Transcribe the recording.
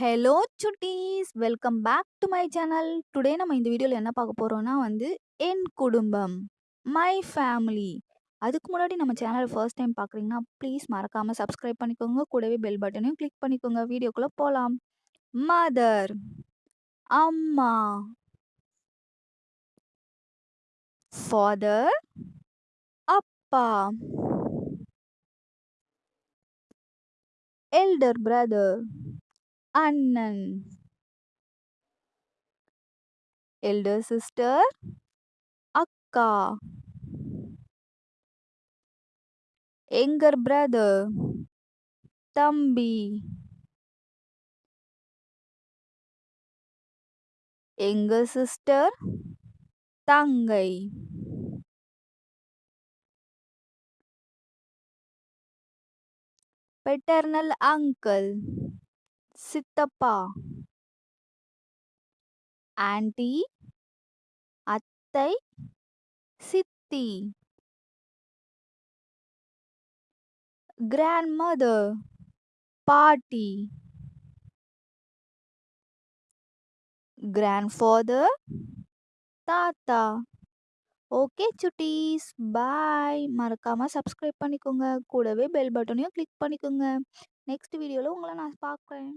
Hello Chutties! Welcome back to my channel. Today நம்ம இந்த வீடியோவில் என்ன பார்க்க போகிறோன்னா வந்து, என் குடும்பம். My family. அதுக்கு முன்னாடி நம்ம சேனலை ஃபர்ஸ்ட் டைம் பார்க்குறீங்கன்னா, ப்ளீஸ் மறக்காமல் சப்ஸ்கிரைப் பண்ணிக்கோங்க. கூடவே பெல் பட்டனையும் கிளிக் பண்ணிக்கோங்க. வீடியோக்குள்ளே போகலாம் மதர். அம்மா. ஃபாதர். அப்பா. Elder brother. Annan. Elder sister Akka. Younger brother Tambi. Younger sister Tangai. paternal uncle சித்தப்பா. ஆன்டி. அத்தை. சித்தி. கிராண்ட்மதர். பாட்டி. கிராண்ட்ஃபாதர். தாத்தா. ஓகே சுட்டீஸ். பாய். மறக்காம சப்ஸ்கிரைப் பண்ணிக்கோங்க. கூடவே பெல் பட்டனையும் கிளிக் பண்ணிக்கோங்க. நெக்ஸ்ட் வீடியோவில் உங்களை நான் பார்க்குறேன்.